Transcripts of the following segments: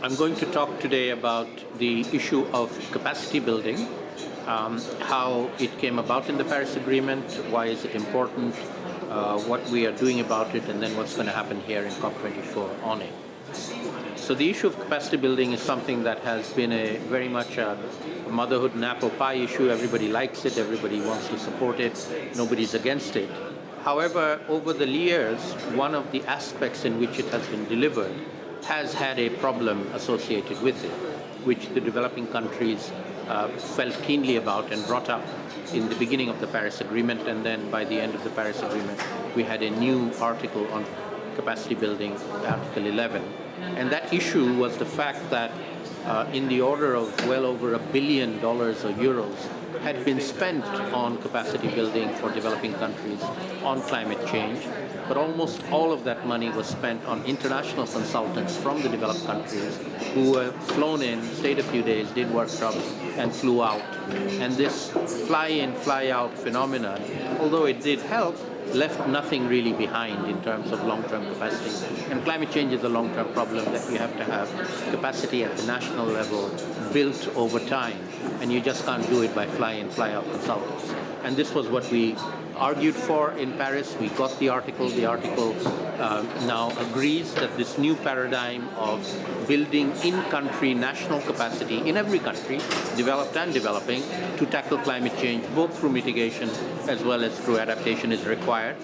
I'm going to talk today about the issue of capacity building, um, how it came about in the Paris Agreement, why is it important, uh, what we are doing about it, and then what's going to happen here in COP24 on it. So the issue of capacity building is something that has been a very much a motherhood and apple pie issue. Everybody likes it, everybody wants to support it, nobody's against it. However, over the years, one of the aspects in which it has been delivered has had a problem associated with it, which the developing countries uh, felt keenly about and brought up in the beginning of the Paris Agreement and then by the end of the Paris Agreement we had a new article on capacity building, Article 11. And that issue was the fact that uh, in the order of well over a billion dollars or euros had been spent on capacity building for developing countries on climate change, but almost all of that money was spent on international consultants from the developed countries who were flown in, stayed a few days, did workshops, and flew out. And this fly-in, fly-out phenomenon, although it did help, left nothing really behind in terms of long-term capacity. And climate change is a long-term problem that you have to have capacity at the national level built over time. And you just can't do it by fly-in, fly-out consultants. And this was what we argued for in Paris. We got the article. The article uh, now agrees that this new paradigm of building in-country national capacity in every country, developed and developing, to tackle climate change, both through mitigation as well as through adaptation is required.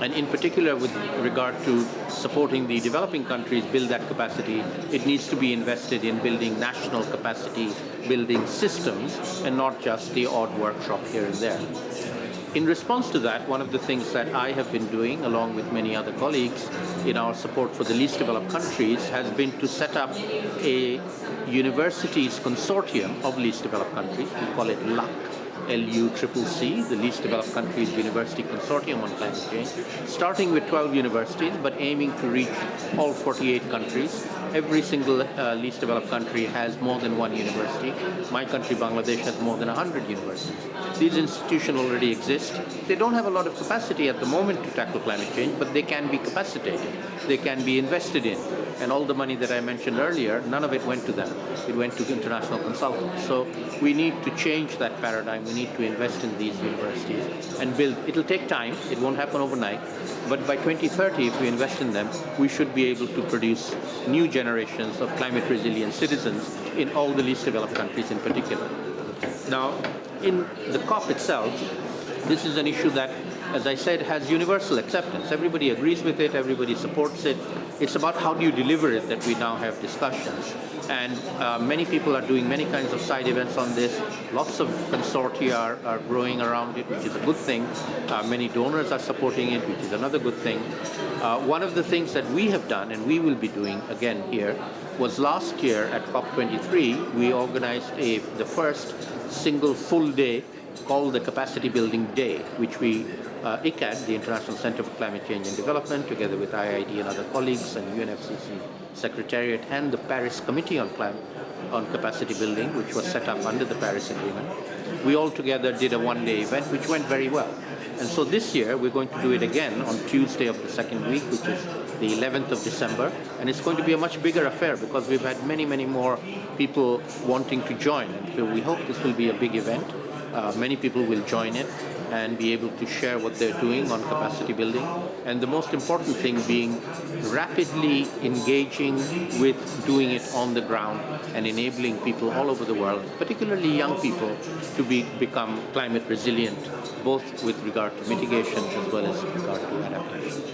And in particular with regard to supporting the developing countries build that capacity, it needs to be invested in building national capacity building systems and not just the odd workshop here and there. In response to that, one of the things that I have been doing, along with many other colleagues in our support for the least developed countries, has been to set up a universities consortium of least developed countries. We call it LUCC, LUCCC, the Least Developed Countries University Consortium on Climate Change, starting with 12 universities, but aiming to reach all 48 countries. Every single uh, least developed country has more than one university. My country, Bangladesh, has more than 100 universities. These institutions already exist. They don't have a lot of capacity at the moment to tackle climate change, but they can be capacitated. They can be invested in. And all the money that I mentioned earlier, none of it went to them. It went to international consultants. So we need to change that paradigm we need to invest in these universities and build. It'll take time, it won't happen overnight, but by 2030, if we invest in them, we should be able to produce new generations of climate resilient citizens in all the least developed countries in particular. Now, in the COP itself, this is an issue that, as I said, has universal acceptance. Everybody agrees with it, everybody supports it. It's about how do you deliver it that we now have discussions and uh, many people are doing many kinds of side events on this. Lots of consortia are, are growing around it, which is a good thing. Uh, many donors are supporting it, which is another good thing. Uh, one of the things that we have done, and we will be doing again here, was last year at COP23, we organized a, the first single full day called the Capacity Building Day, which we, uh, ICCAD, the International Center for Climate Change and Development, together with IIED and other colleagues and UNFCCC Secretariat and the Paris Committee on, Climate, on Capacity Building, which was set up under the Paris Agreement, we all together did a one-day event, which went very well. And so this year, we're going to do it again on Tuesday of the second week, which is the 11th of December. And it's going to be a much bigger affair because we've had many, many more people wanting to join. And so we hope this will be a big event. Uh, many people will join it and be able to share what they're doing on capacity building. And the most important thing being rapidly engaging with doing it on the ground and enabling people all over the world, particularly young people, to be, become climate resilient, both with regard to mitigation as well as with regard to adaptation.